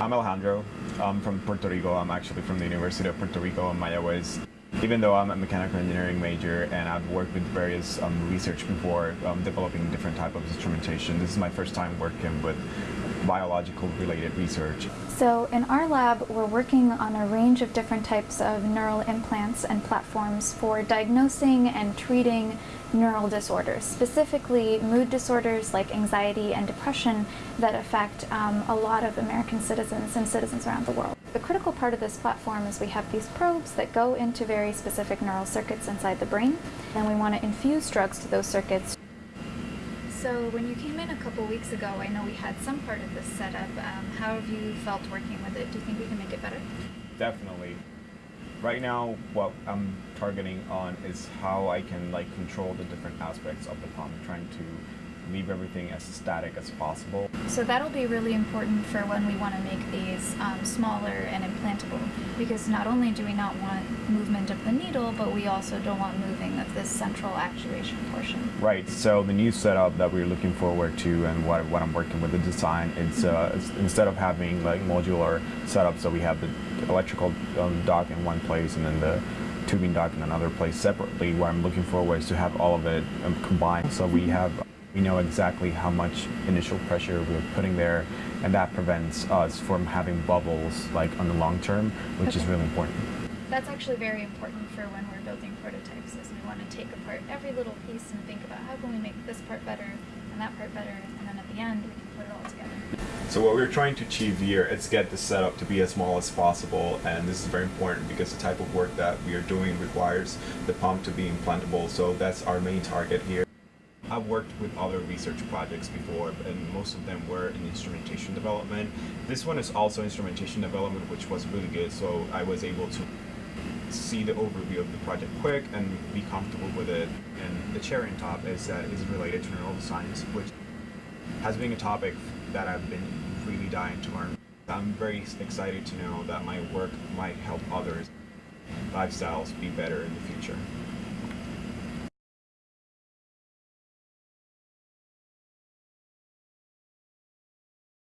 I'm Alejandro. I'm from Puerto Rico. I'm actually from the University of Puerto Rico in Mayagüez. Even though I'm a mechanical engineering major and I've worked with various um, research before, um, developing different type of instrumentation, this is my first time working with biological related research. So in our lab, we're working on a range of different types of neural implants and platforms for diagnosing and treating neural disorders, specifically mood disorders like anxiety and depression that affect um, a lot of American citizens and citizens around the world. The critical part of this platform is we have these probes that go into very specific neural circuits inside the brain, and we want to infuse drugs to those circuits. So when you came in a couple weeks ago, I know we had some part of this set up. Um, how have you felt working with it? Do you think we can make it better? Definitely. Right now, what I'm targeting on is how I can like control the different aspects of the pump, trying to leave everything as static as possible. So that'll be really important for when we want to make these um, smaller and implantable because not only do we not want movement of the needle, but we also don't want moving of this central actuation portion. Right, so the new setup that we're looking forward to and what, what I'm working with the design, it's, uh, it's instead of having like modular setups, so we have the electrical um, dock in one place and then the tubing dock in another place separately, what I'm looking forward is to have all of it um, combined. So we have we know exactly how much initial pressure we're putting there, and that prevents us from having bubbles like on the long term, which Okay. is really important. That's actually very important for when we're building prototypes is we want to take apart every little piece and think about how can we make this part better and that part better and then at the end we can put it all together. So what we're trying to achieve here is get the setup to be as small as possible, and this is very important because the type of work that we are doing requires the pump to be implantable. So that's our main target here. I've worked with other research projects before, and most of them were in instrumentation development. This one is also instrumentation development, which was really good. So I was able to see the overview of the project quick and be comfortable with it. And the cherry on top is that is related to neuroscience, which has been a topic that I've been really dying to learn. I'm very excited to know that my work might help others lifestyles be better in the future.